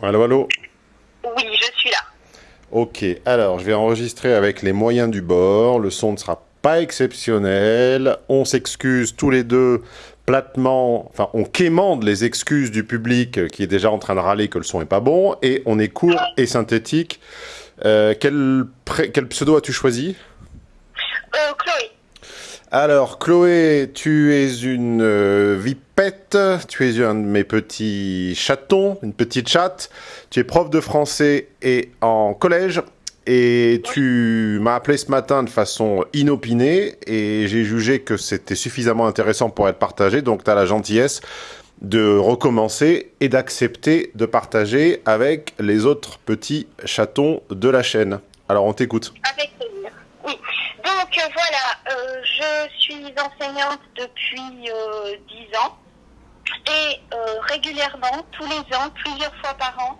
Allô, allô Oui, je suis là. Ok, alors je vais enregistrer avec les moyens du bord. Le son ne sera pas exceptionnel. On s'excuse tous les deux platement, enfin on quémande les excuses du public qui est déjà en train de râler que le son est pas bon et on est court et synthétique. Euh, quel, quel pseudo as-tu choisi? Euh, Chloé. Alors, Chloé, tu es une euh, vipette, tu es un de mes petits chatons, une petite chatte. Tu es prof de français et en collège. Et tu m'as appelé ce matin de façon inopinée et j'ai jugé que c'était suffisamment intéressant pour être partagé. Donc, tu as la gentillesse de recommencer et d'accepter de partager avec les autres petits chatons de la chaîne. Alors, on t'écoute. Avec plaisir. Donc, euh, voilà, euh, je suis enseignante depuis 10 euh, ans. Et régulièrement, tous les ans, plusieurs fois par an,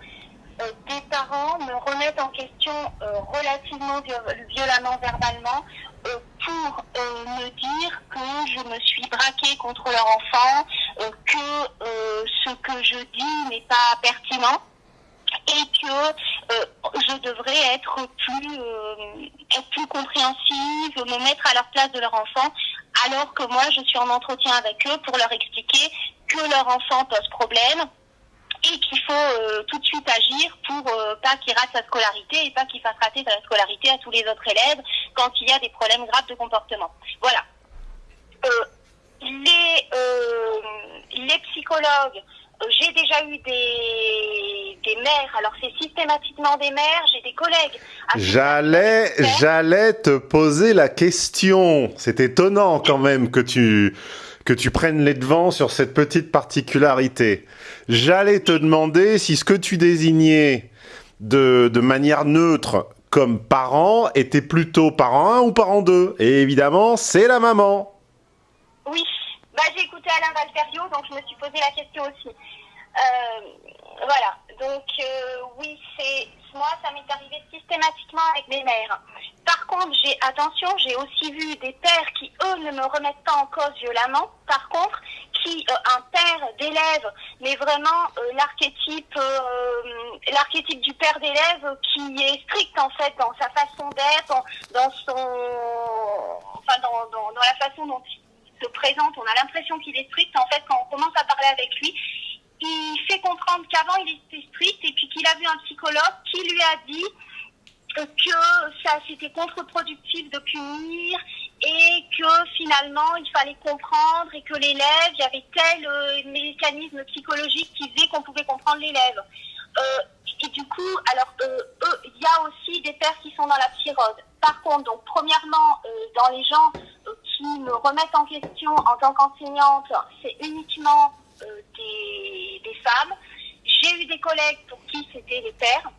des parents me remettent en question relativement violemment verbalement pour me dire que je me suis braquée contre leur enfant, que ce que je dis n'est pas pertinent et que euh, je devrais être plus, euh, être plus compréhensive, me mettre à leur place de leur enfant, alors que moi je suis en entretien avec eux pour leur expliquer que leur enfant pose problème et qu'il faut euh, tout de suite agir pour pas qu'il rate sa scolarité et pas qu'il fasse rater sa scolarité à tous les autres élèves quand il y a des problèmes graves de comportement. Voilà. les, les psychologues j'ai déjà eu des, des mères. Alors c'est systématiquement des mères. J'ai des collègues. J'allais, j'allais te poser la question. C'est étonnant quand même que tu que tu prennes les devants sur cette petite particularité. J'allais te demander si ce que tu désignais de, de manière neutre comme parent était plutôt parent 1 ou parent 2. Et évidemment, c'est la maman. Oui, bah, j'ai écouté Alain Valferio, donc je me suis posé la question aussi. Euh, voilà, donc euh, oui, c'est moi, ça m'est arrivé systématiquement avec mes mères. Par contre, j'ai attention, j'ai aussi vu des pères qui, eux, ne me remettent pas en cause violemment. Par contre, qui euh, un père d'élève, mais vraiment l'archétype, l'archétype du père d'élève qui est strict en fait dans sa façon d'être, dans, son, enfin dans, dans, dans la façon dont il se présente. On a l'impression qu'il est strict en fait quand on commence à parler avec lui il fait comprendre qu'avant il était strict et puis qu'il a vu un psychologue qui lui a dit que ça c'était contre-productif de punir et que finalement il fallait comprendre et que l'élève, il y avait tel euh, mécanisme psychologique qui faisait qu'on pouvait comprendre l'élève. Euh, et du coup, alors euh, il y a aussi des pères qui sont dans la psychose. Par contre, donc premièrement, dans les gens qui me remettent en question en tant qu'enseignante, c'est uniquement des, des, femmes. J'ai eu des collègues pour qui c'était les pères.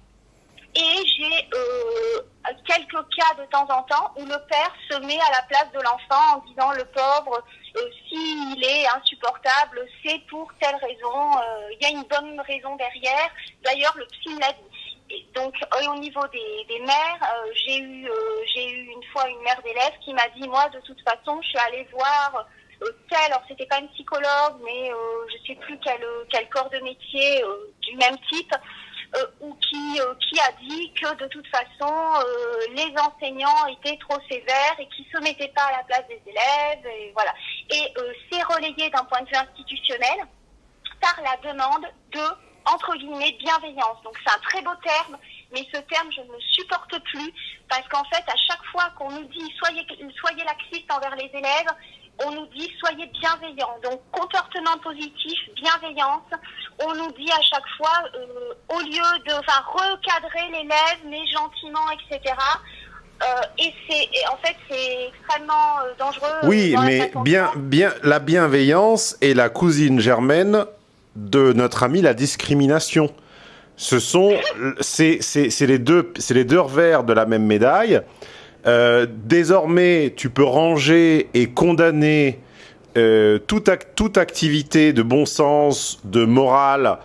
Et j'ai euh, quelques cas de temps en temps où le père se met à la place de l'enfant en disant le pauvre, euh, s'il est insupportable, c'est pour telle raison, euh, il y a une bonne raison derrière. D'ailleurs, le psy l'a dit. Donc, au niveau des, des mères, j'ai eu, j'ai eu une fois une mère d'élève qui m'a dit, moi, de toute façon, je suis allée voir tel, alors c'était pas une psychologue, mais euh, je sais plus quel, quel corps de métier euh, du même type, euh, ou qui, qui a dit que de toute façon les enseignants étaient trop sévères et qui se mettaient pas à la place des élèves, et voilà. Et c'est relayé d'un point de vue institutionnel par la demande de entre guillemets bienveillance. Donc c'est un très beau terme, mais ce terme je ne supporte plus parce qu'en fait à chaque fois qu'on nous dit soyez soyez laxiste envers les élèves, on nous dit soyez bienveillants. Donc comportement positif, bienveillance. On nous dit à chaque fois, euh, au lieu de enfin, recadrer l'élève, mais gentiment, etc. Euh, et c'est en fait c'est extrêmement euh, dangereux. Oui, mais bien, bien, la bienveillance est la cousine germaine de notre ami la discrimination. Ce sont, c'est les deux, c'est les deux revers de la même médaille. Euh, désormais, tu peux ranger et condamner euh, toute, toute, activité de bon sens, de morale,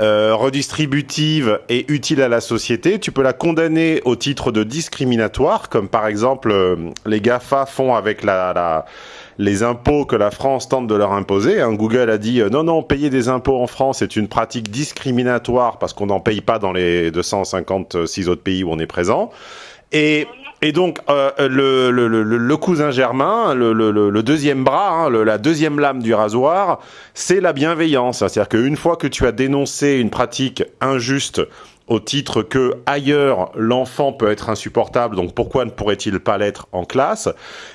euh, redistributive et utile à la société, tu peux la condamner au titre de discriminatoire, comme par exemple les GAFA font avec la, les impôts que la France tente de leur imposer. Hein, Google a dit non, non, payer des impôts en France est une pratique discriminatoire parce qu'on n'en paye pas dans les 256 autres pays où on est présent. Et et donc, euh, le, cousin germain, le, deuxième bras, hein, la deuxième lame du rasoir, c'est la bienveillance. C'est-à-dire qu'une fois que tu as dénoncé une pratique injuste au titre que ailleurs l'enfant peut être insupportable, donc pourquoi ne pourrait-il pas l'être en classe?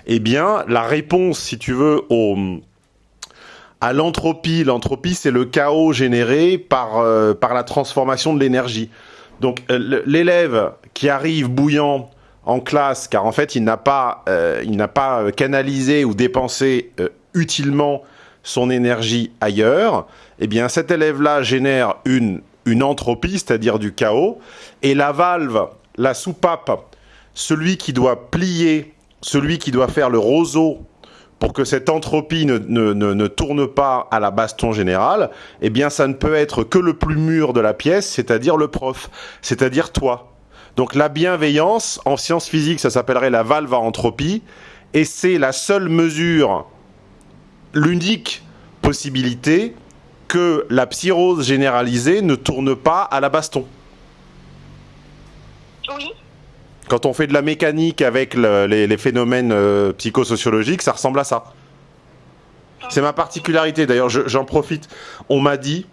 Eh bien, la réponse, si tu veux, au, à l'entropie, l'entropie c'est le chaos généré par, euh, par la transformation de l'énergie. Donc euh, l'élève qui arrive bouillant en classe, car en fait, il n'a pas, euh, il n'a pas canalisé ou dépensé utilement son énergie ailleurs, eh bien, cet élève-là génère une, une entropie, c'est-à-dire du chaos, et la valve, la soupape, celui qui doit plier, celui qui doit faire le roseau pour que cette entropie ne, ne, ne, tourne pas à la baston générale, eh bien, ça ne peut être que le plus mûr de la pièce, c'est-à-dire le prof, c'est-à-dire toi. Donc la bienveillance, en sciences physiques, ça s'appellerait la valve à entropie, et c'est la seule mesure, l'unique possibilité que la psyrose généralisée ne tourne pas à la baston. Oui. Quand on fait de la mécanique avec les, phénomènes euh, psychosociologiques, ça ressemble à ça. C'est ma particularité. D'ailleurs, j'en profite. On m'a dit,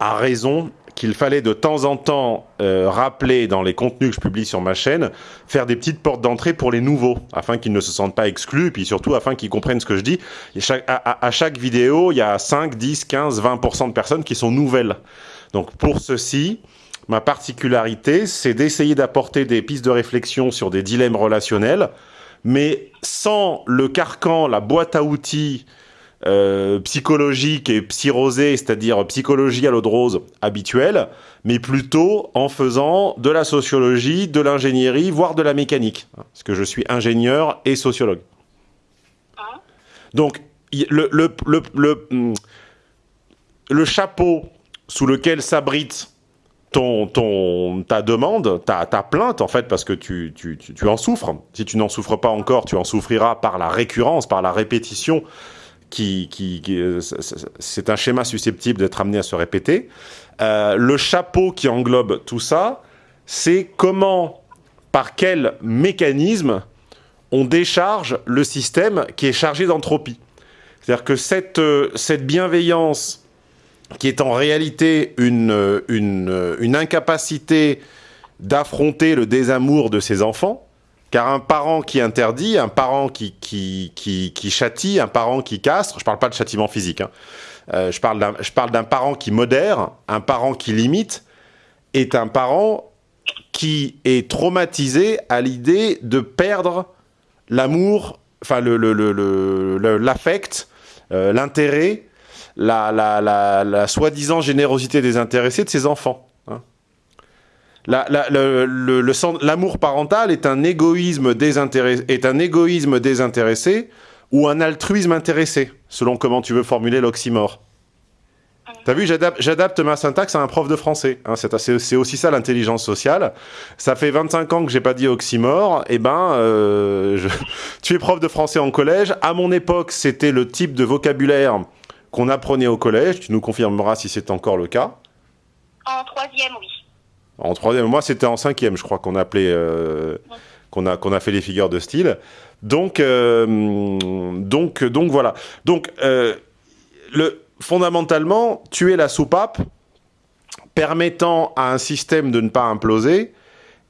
à raison, qu'il fallait de temps en temps euh, rappeler dans les contenus que je publie sur ma chaîne, faire des petites portes d'entrée pour les nouveaux, afin qu'ils ne se sentent pas exclus, puis surtout afin qu'ils comprennent ce que je dis. à, chaque vidéo, il y a 5, 10, 15, 20% de personnes qui sont nouvelles. Donc pour ceci, ma particularité, c'est d'essayer d'apporter des pistes de réflexion sur des dilemmes relationnels, mais sans le carcan, la boîte à outils, euh, psychologique et psyrosée, c'est-à-dire psychologie à l'eau de rose habituelle, mais plutôt en faisant de la sociologie, de l'ingénierie, voire de la mécanique, parce que je suis ingénieur et sociologue. Donc, le, le, le, hmm, le chapeau sous lequel s'abrite ton, ton, ta demande, ta, ta, plainte, en fait, parce que tu, tu, tu, tu en souffres. Si tu n'en souffres pas encore, tu en souffriras par la récurrence, par la répétition qui, euh, c'est un schéma susceptible d'être amené à se répéter. Euh, le chapeau qui englobe tout ça, c'est comment, par quel mécanisme on décharge le système qui est chargé d'entropie. C'est-à-dire que cette, euh, cette bienveillance qui est en réalité une, une, une incapacité d'affronter le désamour de ses enfants, car un parent qui interdit, un parent qui, châtie, un parent qui castre, je ne parle pas de châtiment physique, hein, euh, je parle d'un parent qui modère, un parent qui limite, est un parent qui est traumatisé à l'idée de perdre l'amour, l'affect, euh, l'intérêt, la, la soi-disant générosité des intéressés de ses enfants. L'amour parental est un, égoïsme désintéressé, ou un altruisme intéressé, selon comment tu veux formuler l'oxymore. T'as vu, j'adapte ma syntaxe à un prof de français. Hein, c'est aussi ça l'intelligence sociale. Ça fait 25 ans que j'ai pas dit oxymore. Eh ben, euh, tu es prof de français en collège. À mon époque, c'était le type de vocabulaire qu'on apprenait au collège. Tu nous confirmeras si c'est encore le cas. En troisième, oui. En troisième, moi c'était en cinquième, je crois qu'on euh, a a fait les figures de style. Donc euh, donc donc voilà. Donc euh, le fondamentalement, tuer la soupape permettant à un système de ne pas imploser.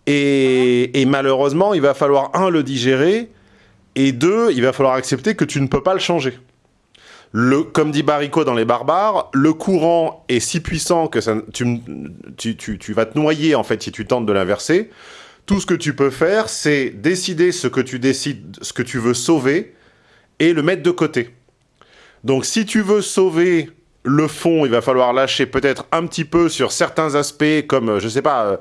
Et, et, malheureusement, il va falloir, un, le digérer, et deux, il va falloir accepter que tu ne peux pas le changer. Comme dit Baricot dans Les Barbares, le courant est si puissant que ça, tu, vas te noyer en fait si tu tentes de l'inverser. Tout ce que tu peux faire, c'est décider ce que tu décides, ce que tu veux sauver et le mettre de côté. Donc si tu veux sauver le fond, il va falloir lâcher peut-être un petit peu sur certains aspects comme, je sais pas, euh,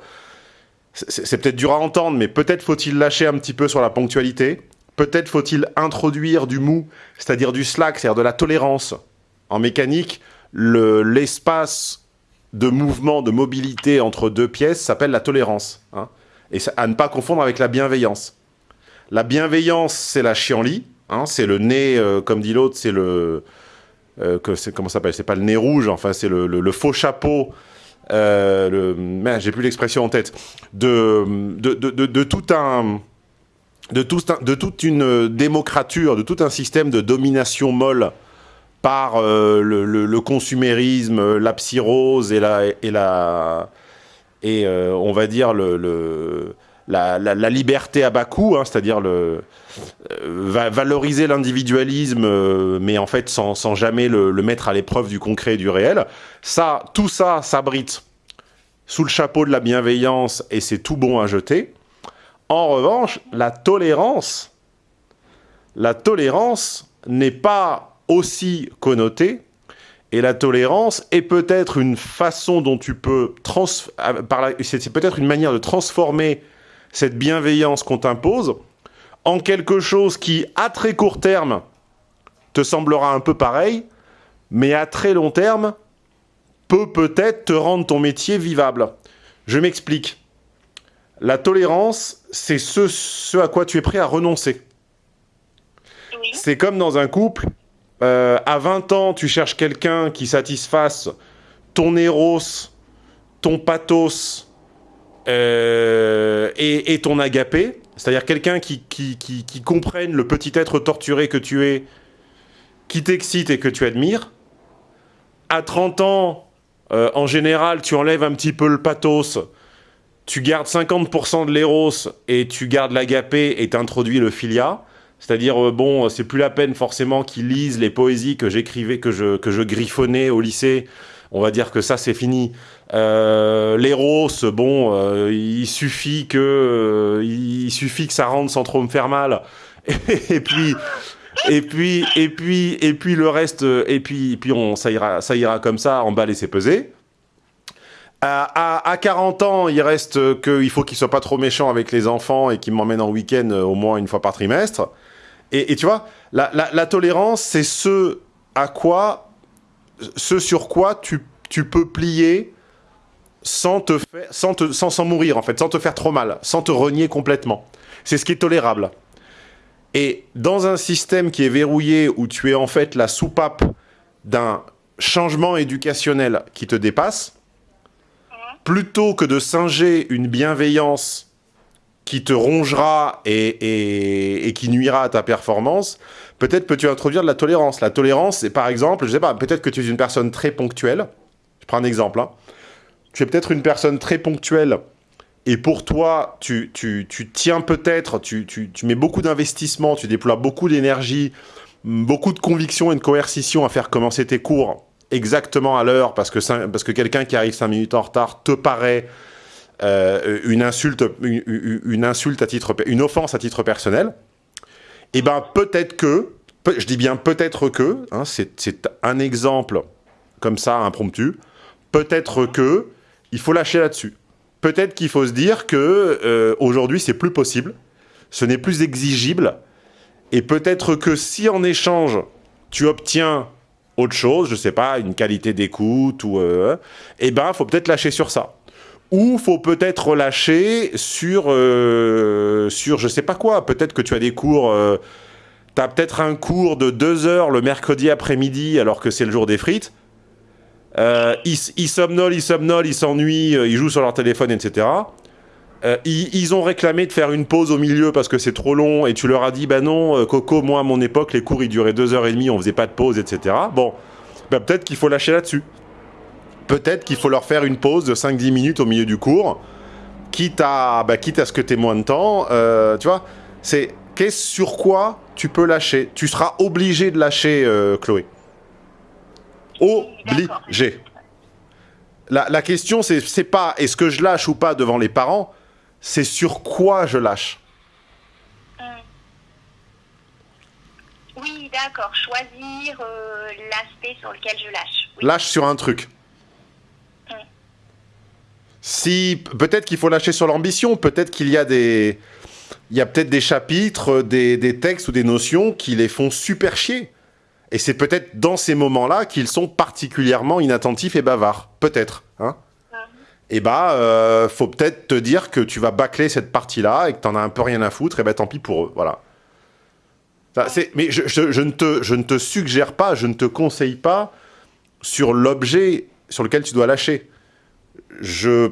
c'est peut-être dur à entendre, mais peut-être faut-il lâcher un petit peu sur la ponctualité. Peut-être faut-il introduire du mou, c'est-à-dire du slack, c'est-à-dire de la tolérance. En mécanique, l'espace de mouvement, de mobilité entre deux pièces s'appelle la tolérance. Hein. et à ne pas confondre avec la bienveillance. La bienveillance, c'est la chienlit, hein, c'est le nez, euh, comme dit l'autre, c'est le... Euh, comment ça s'appelle C'est pas le nez rouge, enfin c'est le, faux chapeau, euh, j'ai plus l'expression en tête, de, tout un... De, tout, de toute une démocrature, de tout un système de domination molle par euh, le, consumérisme, la psyrose et la, et euh, on va dire la, liberté à bas coût, hein, c'est-à-dire euh, valoriser l'individualisme, mais en fait sans, sans jamais le, mettre à l'épreuve du concret et du réel. Ça, tout ça s'abrite sous le chapeau de la bienveillance et c'est tout bon à jeter. En revanche, la tolérance, n'est pas aussi connoté, et la tolérance est peut-être une façon dont tu peux... C'est peut-être une manière de transformer cette bienveillance qu'on t'impose en quelque chose qui, à très court terme, te semblera un peu pareil, mais à très long terme, peut peut-être te rendre ton métier vivable. Je m'explique. La tolérance, c'est ce, ce à quoi tu es prêt à renoncer. C'est comme dans un couple, euh, à 20 ans, tu cherches quelqu'un qui satisfasse ton éros, ton pathos euh, et, ton agapé, c'est-à-dire quelqu'un qui, qui, comprenne le petit être torturé que tu es, qui t'excite et que tu admires. À 30 ans, euh, en général, tu enlèves un petit peu le pathos, tu gardes 50% de l'éros et tu gardes l'agapé et t'introduis le philia. C'est-à-dire, euh, bon, c'est plus la peine forcément qu'ils lisent les poésies que j'écrivais, que je, que je griffonnais au lycée. On va dire que ça, c'est fini. Euh, L'éros, bon, euh, il suffit que euh, il suffit que ça rentre sans trop me faire mal. Et, puis et puis et puis et puis le reste et puis et puis on ça ira ça ira comme ça, en bas et. À, à, à, 40 ans, il reste qu'il faut qu'il soit pas trop méchant avec les enfants et qu'il m'emmène en week-end au moins une fois par trimestre. Et, tu vois, la, tolérance, c'est ce à quoi, ce sur quoi tu, peux plier sans te faire, sans, te, sans, mourir en fait, sans te faire trop mal, sans te renier complètement. C'est ce qui est tolérable. Et dans un système qui est verrouillé, où tu es en fait la soupape d'un changement éducationnel qui te dépasse, plutôt que de singer une bienveillance qui te rongera et, qui nuira à ta performance, peut-être peux-tu introduire de la tolérance. La tolérance, c'est par exemple, je sais pas, peut-être que tu es une personne très ponctuelle. Je prends un exemple. Hein. Tu es peut-être une personne très ponctuelle et pour toi, tu, tiens peut-être, tu, tu, mets beaucoup d'investissement, tu déploies beaucoup d'énergie, beaucoup de conviction et de coercition à faire commencer tes cours exactement à l'heure parce que, parce que quelqu'un qui arrive 5 minutes en retard te paraît euh, une insulte, une, insulte à titre, une offense à titre personnel, et eh ben peut-être que, je dis bien peut-être que, hein, c'est un exemple comme ça, impromptu, peut-être que il faut lâcher là-dessus. Peut-être qu'il faut se dire que euh, aujourd'hui c'est plus possible, ce n'est plus exigible, et peut-être que si en échange tu obtiens autre chose, je sais pas, une qualité d'écoute ou euh, eh ben faut peut-être lâcher sur ça ou faut peut-être relâcher sur, euh, sur je sais pas quoi. Peut-être que tu as des cours, euh, tu as peut-être un cours de deux heures le mercredi après-midi alors que c'est le jour des frites. Euh, ils, ils somnolent, ils somnolent, ils s'ennuient, ils jouent sur leur téléphone, etc. Ils, ont réclamé de faire une pause au milieu parce que c'est trop long et tu leur as dit bah non Coco moi à mon époque les cours ils duraient deux heures et demie on faisait pas de pause etc bon bah, peut-être qu'il faut lâcher là-dessus peut-être qu'il faut leur faire une pause de 5-10 minutes au milieu du cours, quitte à, bah, quitte à ce que tu aies moins de temps. Euh, tu vois, c'est qu'est-ce sur quoi tu peux lâcher? Tu seras obligé de lâcher, euh, Chloé. Obligé. La, la question, c'est pas est-ce que je lâche ou pas devant les parents, c'est sur quoi je lâche. Euh. Oui, d'accord. Choisir l'aspect sur lequel je lâche. Lâche sur un truc. Si peut-être qu'il faut lâcher sur l'ambition, peut-être qu'il y a des il y a peut-être des chapitres, des, des, textes ou des notions qui les font super chier. Et c'est peut-être dans ces moments-là qu'ils sont particulièrement inattentifs et bavards. Peut-être. hein, et eh bah, euh, faut peut-être te dire que tu vas bâcler cette partie-là et que t'en as un peu rien à foutre, et bah tant pis pour eux, voilà. mais je, ne te, je ne te suggère pas, je ne te conseille pas sur l'objet sur lequel tu dois lâcher. Je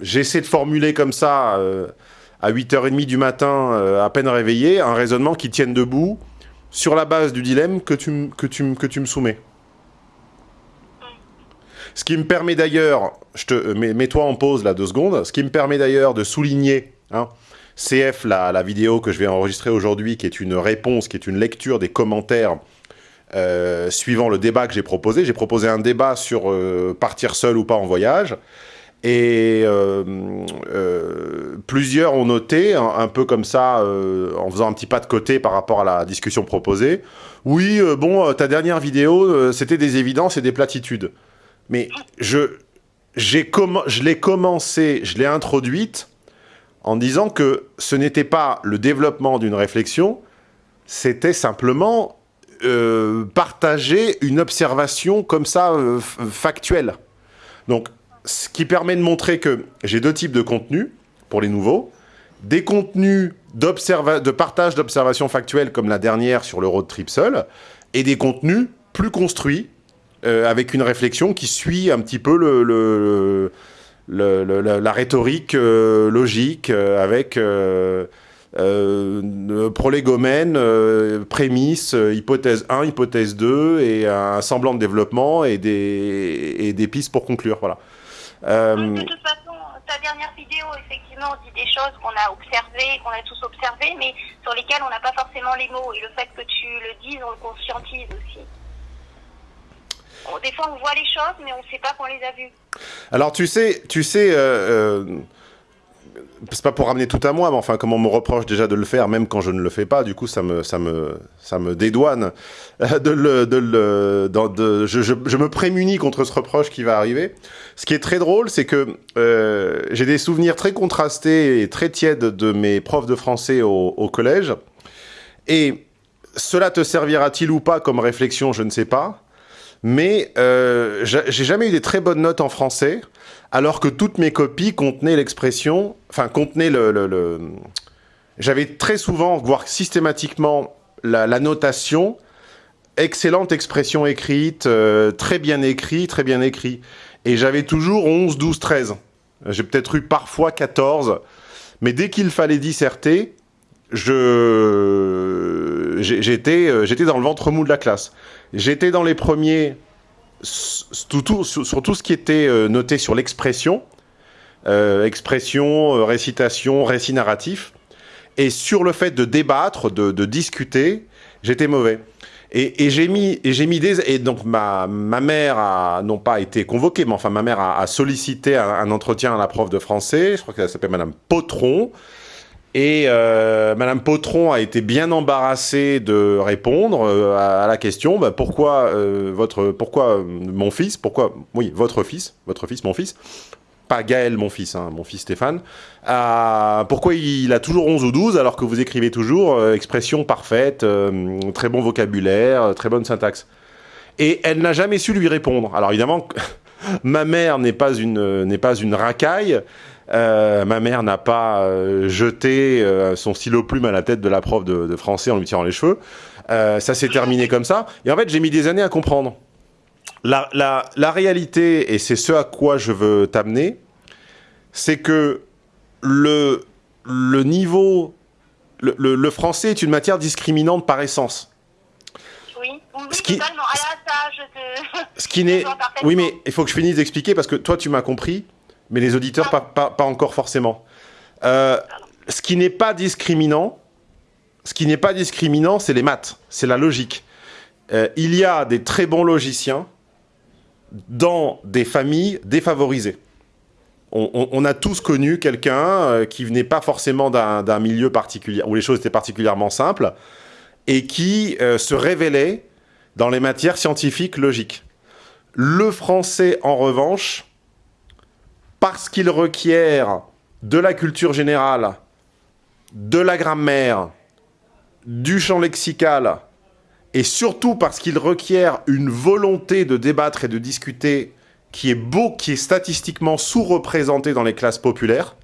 J'essaie de formuler comme ça, euh, à 8h30 du matin, euh, à peine réveillé, un raisonnement qui tienne debout sur la base du dilemme que tu, que tu, que tu me soumets. Ce qui me permet d'ailleurs, je te euh, mets-toi en pause là deux secondes, ce qui me permet d'ailleurs de souligner, hein, CF, la, la, vidéo que je vais enregistrer aujourd'hui, qui est une réponse, qui est une lecture des commentaires euh, suivant le débat que j'ai proposé. J'ai proposé un débat sur euh, partir seul ou pas en voyage. Et plusieurs ont noté, un, peu comme ça, en faisant un petit pas de côté par rapport à la discussion proposée, oui, bon, ta dernière vidéo, c'était des évidences et des platitudes. Mais je, je l'ai commencé, je l'ai introduite en disant que ce n'était pas le développement d'une réflexion, c'était simplement euh, partager une observation comme ça, euh, factuelle. Donc, ce qui permet de montrer que j'ai deux types de contenus, pour les nouveaux, des contenus de partage d'observations factuelles, comme la dernière sur le road trip seul, et des contenus plus construits, euh, avec une réflexion qui suit un petit peu le, la, rhétorique euh, logique, euh, avec prolégomène, prémisse, hypothèse 1, hypothèse 2, et un semblant de développement et des, et des pistes pour conclure. Voilà. de toute façon, ta dernière vidéo, effectivement, dit des choses qu'on a observées, qu'on a tous observées, mais sur lesquelles on n'a pas forcément les mots. Et le fait que tu le dises, on le conscientise aussi des fois, on voit les choses, mais on ne sait pas qu'on les a vues. Alors, tu sais, tu sais, euh, euh, c'est pas pour ramener tout à moi, mais enfin, comme on me reproche déjà de le faire, même quand je ne le fais pas, du coup, ça me, ça me, ça me dédouane de le, de le, de, je, me prémunis contre ce reproche qui va arriver. Ce qui est très drôle, c'est que euh, j'ai des souvenirs très contrastés et très tièdes de mes profs de français au collège. Et cela te servira-t-il ou pas comme réflexion, je ne sais pas mais euh, j'ai jamais eu des très bonnes notes en français, alors que toutes mes copies contenaient l'expression, enfin contenaient le... J'avais très souvent, voire systématiquement, la, notation excellente expression écrite, euh, très bien écrit, très bien écrit. Et j'avais toujours 11, 12, 13. J'ai peut-être eu parfois 14. Mais dès qu'il fallait disserter, je j'étais euh, j'étais dans le ventre mou de la classe. J'étais dans les premiers sur, tout ce qui était euh, noté sur l'expression, euh, expression, récitation, récit narratif, et sur le fait de débattre, de, discuter, j'étais mauvais. Et, j'ai mis, et mis des, et donc ma, ma mère a non pas été convoquée, mais enfin ma mère a, sollicité un, un, entretien à la prof de français, je crois qu'elle s'appelle Madame Potron, et euh, Madame Potron a été bien embarrassée de répondre euh, à, la question bah, pourquoi euh, votre pourquoi mon fils pourquoi oui votre fils votre fils mon fils pas Gaël mon fils hein, mon fils Stéphane pourquoi il a toujours 11 ou 12 alors que vous écrivez toujours expression parfaite très bon vocabulaire très bonne syntaxe. Et elle n'a jamais su lui répondre. Alors évidemment ma mère n'est pas une n'est pas une racaille euh, ma mère n'a pas euh, jeté euh, son stylo plume à la tête de la prof de, français en lui tirant les cheveux. ça s'est terminé comme ça. Et en fait, j'ai mis des années à comprendre. La, la réalité, et c'est ce à quoi je veux t'amener, c'est que le, le niveau... Le, le, français est une matière discriminante par essence. Oui, oui ce qui, totalement. Ah ça, je te... Ce qui n'est... Oui, mais il faut que je finisse d'expliquer parce que toi, tu m'as compris mais les auditeurs, pas, encore forcément. Euh, ce qui n'est pas discriminant, ce qui n'est pas discriminant, c'est les maths, c'est la logique. Euh, il y a des très bons logiciens dans des familles défavorisées. On, a tous connu quelqu'un euh, qui venait pas forcément d'un milieu particulier, où les choses étaient particulièrement simples, et qui se révélait dans les matières scientifiques logiques. Le français, en revanche, parce qu'il requiert de la culture générale, de la grammaire, du champ lexical, et surtout parce qu'il requiert une volonté de débattre et de discuter qui est beau, qui est statistiquement sous-représenté dans les classes populaires.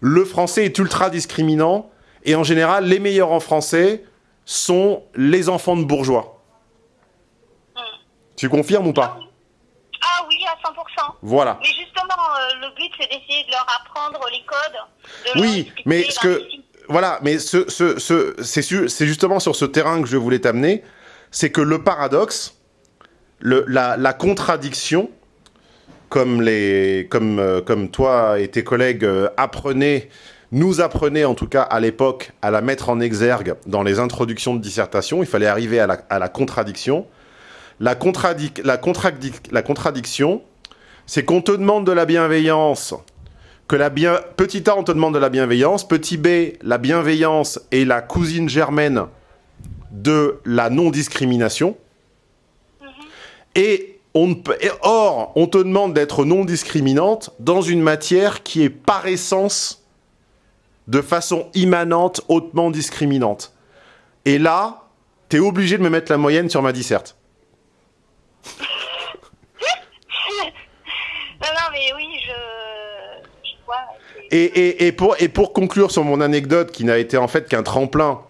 Le français est ultra discriminant et en général, les meilleurs en français sont les enfants de bourgeois. Tu confirmes ou pas? Ah oui, à 100%. Voilà. Mais justement, euh, le but, c'est d'essayer de leur apprendre les codes. de Oui, mais ce que... Voilà, mais ce, ce, ce- c'est justement sur ce terrain que je voulais t'amener, c'est que le paradoxe, le, la, la contradiction, comme, les, comme, euh, comme toi et tes collègues euh, apprenaient, nous apprenaient en tout cas à l'époque à la mettre en exergue dans les introductions de dissertation, il fallait arriver à la, à la contradiction. La, contradic la, contradic la contradiction, c'est qu'on te demande de la bienveillance que la bien... Petit A, on te demande de la bienveillance. Petit B, la bienveillance est la cousine germaine de la non-discrimination. Et, on or, on te demande d'être non-discriminante dans une matière qui est par essence, de façon immanente, hautement discriminante. Et là, t'es obligé de me mettre la moyenne sur ma disserte. Non, non, mais oui, je, je vois. c'est- Et, pour, conclure sur mon anecdote, qui n'a été en fait qu'un tremplin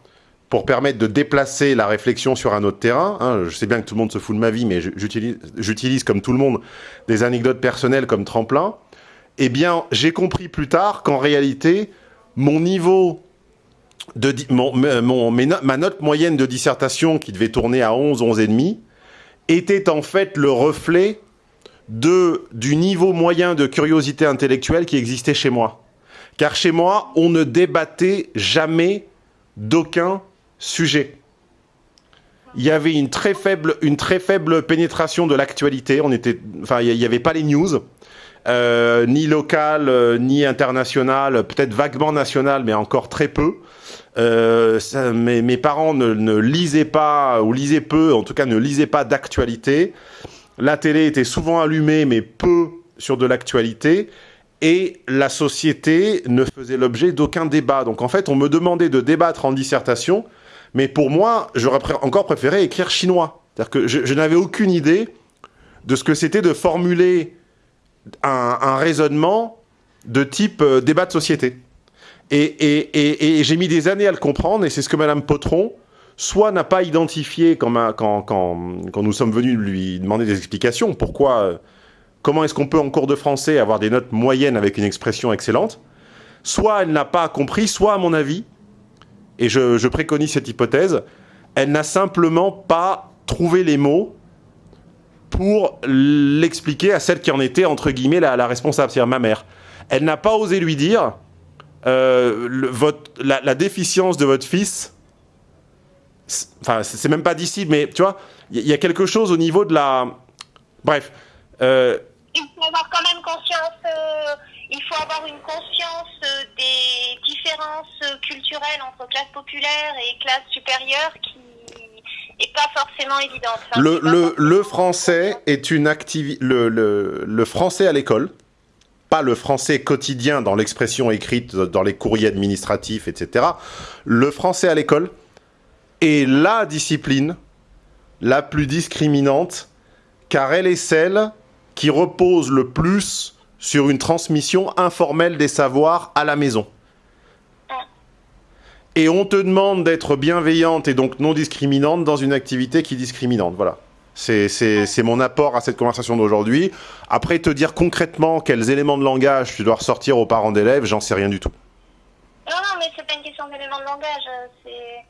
pour permettre de déplacer la réflexion sur un autre terrain, hein, je sais bien que tout le monde se fout de ma vie, mais j'utilise, comme tout le monde des anecdotes personnelles comme tremplin, eh bien, j'ai compris plus tard qu'en réalité, mon niveau no- ma note moyenne de dissertation, qui devait tourner à 11, 11,5, était en fait le reflet du niveau moyen de curiosité intellectuelle qui existait chez moi. Car chez moi, on ne débattait jamais d'aucun sujet. Il y avait une très faible, pénétration de l'actualité. On il n'y avait pas les news, euh, ni locales, euh, ni internationales, peut-être vaguement nationales, mais encore très peu. Euh, mes, parents ne lisaient pas, ou lisaient peu, en tout cas ne lisaient pas d'actualité. La télé était souvent allumée, mais peu sur de l'actualité. Et la société ne faisait l'objet d'aucun débat. Donc en fait, on me demandait de débattre en dissertation, mais pour moi, j'aurais encore préféré écrire chinois. C'est-à-dire que je, n'avais aucune idée de ce que c'était de formuler un, raisonnement de type euh, débat de société. Et, j'ai mis des années à le comprendre, et c'est ce que Madame Potron, soit n'a pas identifié quand nous sommes venus lui demander des explications, pourquoi, euh, comment est-ce qu'on peut en cours de français avoir des notes moyennes avec une expression excellente, soit elle n'a pas compris, soit à mon avis, et je, préconise cette hypothèse, elle n'a simplement pas trouvé les mots pour l'expliquer à celle qui en était, entre guillemets, la, responsable, c'est-à-dire ma mère. Elle n'a pas osé lui dire euh, la, déficience de votre fils, enfin, c'est même pas d'ici, mais tu vois, il y, il y a quelque chose au niveau de la. Bref. euh, Il faut avoir quand même conscience, euh, il faut avoir une conscience euh, des différences euh, culturelles entre classe populaire et classe supérieure qui est pas forcément évidente. Enfin, le, le, forcément- le français est une activité. Le, le, le français à l'école, pas le français quotidien dans l'expression écrite, dans les courriers administratifs, etc. Le français à l'école est la discipline la plus discriminante, car elle est celle qui repose le plus sur une transmission informelle des savoirs à la maison. Et on te demande d'être bienveillante et donc non discriminante dans une activité qui est discriminante. Voilà. C'est- C'est mon apport à cette conversation d'aujourd'hui. Après, te dire concrètement quels éléments de langage tu dois ressortir aux parents d'élèves, j'en sais rien du tout. Non, non, mais c'est pas une question d'élément de langage, euh, c'est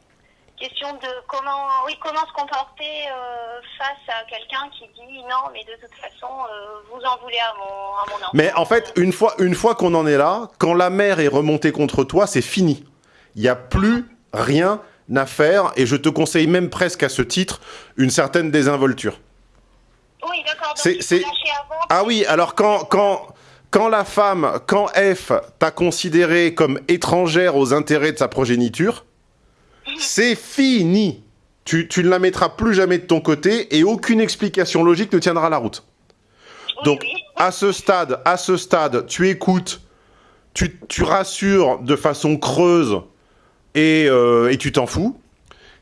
question de comment, oui, comment se comporter euh, face à quelqu'un qui dit non, mais de toute façon, euh, vous en voulez à mon, à mon enfant. Mais en fait, une fois, une fois qu'on en est là, quand la mer est remontée contre toi, c'est fini. Il n'y a plus rien à faire et je te conseille même presque à ce titre une certaine désinvolture. Oui, d'accord, c'est-. Ah oui, alors quand, quand, quand la femme, quand F t'a considéré comme étrangère aux intérêts de sa progéniture, c'est fini. Tu, tu ne la mettras plus jamais de ton côté et aucune explication logique ne tiendra la route. Oui, Donc, oui. à ce stade, à ce stade, tu écoutes, tu, tu rassures de façon creuse et, euh, et tu t'en fous.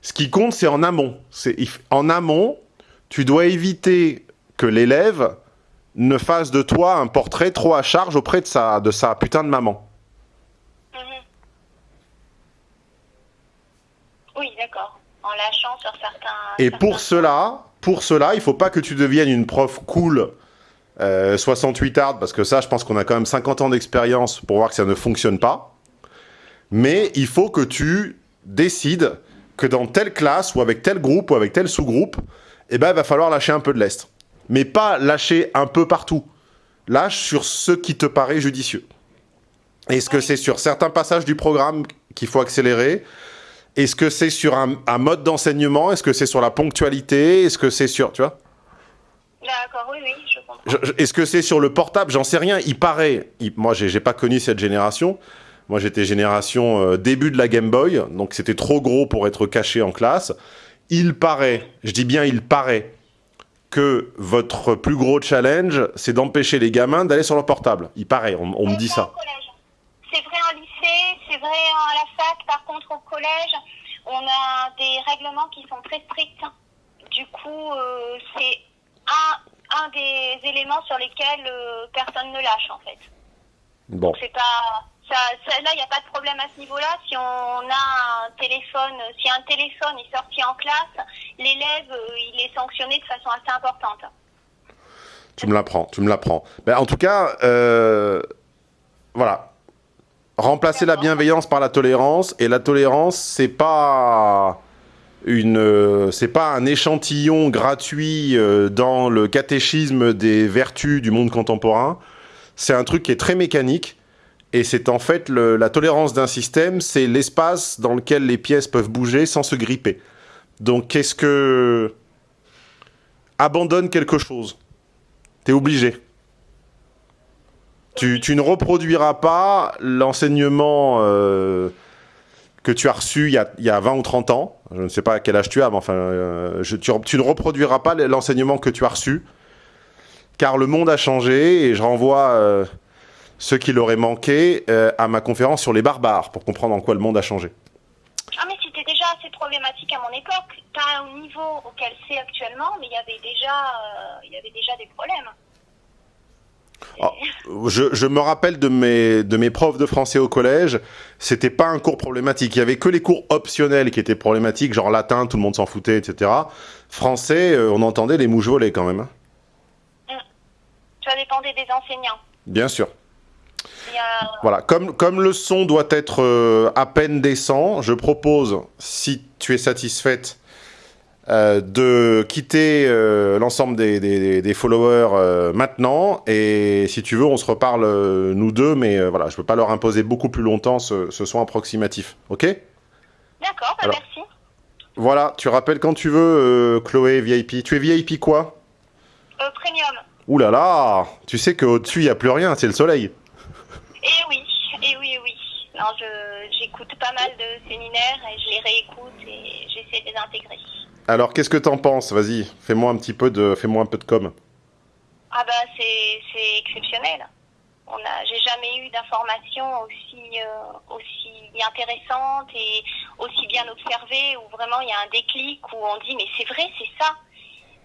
Ce qui compte, c'est en amont. C'est en amont, tu dois éviter que l'élève ne fasse de toi un portrait trop à charge auprès de sa, de sa putain de maman. Oui, d'accord. En lâchant sur certains. Et certains pour cela, pour cela, il faut pas que tu deviennes une prof cool euh, 68 hard, parce que ça, je pense qu'on a quand même 50 ans d'expérience pour voir que ça ne fonctionne pas. Mais il faut que tu décides que dans telle classe, ou avec tel groupe, ou avec tel sous-groupe, eh ben, il va falloir lâcher un peu de lest. Mais pas lâcher un peu partout. Lâche sur ce qui te paraît judicieux. Est-ce que c'est sur certains passages du programme qu'il faut accélérer Est-ce que c'est sur un, un mode d'enseignement? Est-ce que c'est sur la ponctualité? Est-ce que c'est sur... Tu vois? D'accord, oui, oui, je comprends. Est-ce que c'est sur le portable? J'en sais rien. Il paraît. il- moi, j'ai pas connu cette génération. Moi, j'étais génération euh, début de la Game Boy, donc c'était trop gros pour être caché en classe. Il paraît, je dis bien il paraît, que votre plus gros challenge, c'est d'empêcher les gamins d'aller sur leur portable. Il paraît, on, on me dit ça. collège. C'est vrai en lycée, c'est vrai à la fac. Par contre, au collège, on a des règlements qui sont très stricts. Du coup, euh, c'est un, un des éléments sur lesquels euh, personne ne lâche, en fait. Bon, C'est pas. Ça, ça- là, il n'y a pas de problème à ce niveau-là. Si on a un téléphone, si un téléphone est sorti en classe, l'élève, euh, il est sanctionné de façon assez importante. tu me l'apprends, tu me l'apprends. Ben, en tout cas, euh, voilà. Remplacer la bienveillance par la tolérance, et la tolérance, c'est pas une, euh, c'est pas un échantillon gratuit euh, dans le catéchisme des vertus du monde contemporain. C'est un truc qui est très mécanique, et c'est en fait la tolérance d'un système, c'est l'espace dans lequel les pièces peuvent bouger sans se gripper. Donc, qu'est-ce que abandonne quelque chose T'es obligé. Tu, ne reproduiras pas l'enseignement euh, que tu as reçu il y a, il y a 20 ou 30 ans. Je ne sais pas à quel âge tu as, mais enfin, euh, tu, ne reproduiras pas l'enseignement que tu as reçu. Car le monde a changé et je renvoie euh, ceux qui l'auraient manqué euh, à ma conférence sur les barbares pour comprendre en quoi le monde a changé. Ah mais c'était déjà assez problématique à mon époque, pas au niveau auquel c'est actuellement, mais il y il y avait déjà des problèmes. Ah, Je, je me rappelle de mes, de mes profs de français au collège, c'était pas un cours problématique. Il y avait que les cours optionnels qui étaient problématiques, genre latin, tout le monde s'en foutait, etc. Français, euh, on entendait les mouches voler quand même. hein. Ça dépendait des enseignants. Bien sûr. Voilà, comme, comme le son doit être euh, à peine décent, je propose, si tu es satisfaite, euh, de quitter euh, l'ensemble des, des- des followers euh, maintenant. Et si tu veux, on se reparle nous deux, mais voilà, je ne peux pas leur imposer beaucoup plus longtemps ce, ce son approximatif. Ok? D'accord, bah merci. Voilà, tu rappelles quand tu veux, Chloé VIP. Tu es VIP quoi? Premium. Ouh là là Tu sais qu'au-dessus, il n'y a plus rien, c'est le soleil. Et oui, et oui, oui. Non, j'écoute pas mal de séminaires et je les réécoute et j'essaie de les intégrer. Alors, qu'est-ce que t'en penses? Vas-y, fais-moi un petit peu de, fais-moi un peu de com. Ah bah c'est, exceptionnel. On a, j'ai jamais eu d'informations aussi, euh, aussi intéressantes et aussi bien observées où vraiment il y a un déclic où on dit mais c'est vrai, c'est ça.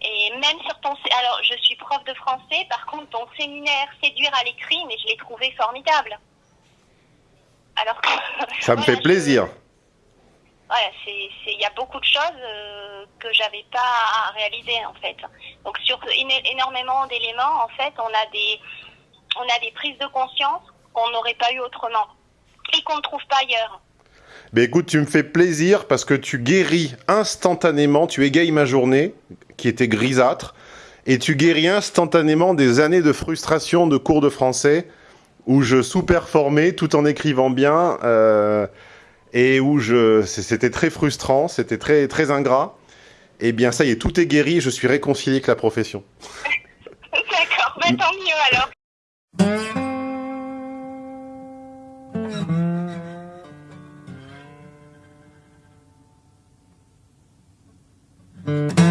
Et même sur ton, alors je suis prof de français, par contre ton séminaire séduire à l'écrit, mais je l'ai trouvé formidable. Alors que Ça me Voilà, fait je- plaisir. Il y a beaucoup de choses euh, que j'avais pas à réaliser en fait. Donc sur énormément d'éléments, en fait, on a des, on a des prises de conscience qu'on n'aurait pas eu autrement et qu'on ne trouve pas ailleurs. Mais écoute, tu me fais plaisir parce que tu guéris instantanément, tu égayes ma journée qui était grisâtre et tu guéris instantanément des années de frustration de cours de français où je sous-performais tout en écrivant bien euh, et où je, c'était très frustrant, c'était très, très ingrat. Et bien, ça y est, tout est guéri, je suis réconcilié avec la profession. D'accord, bah, tant mieux alors.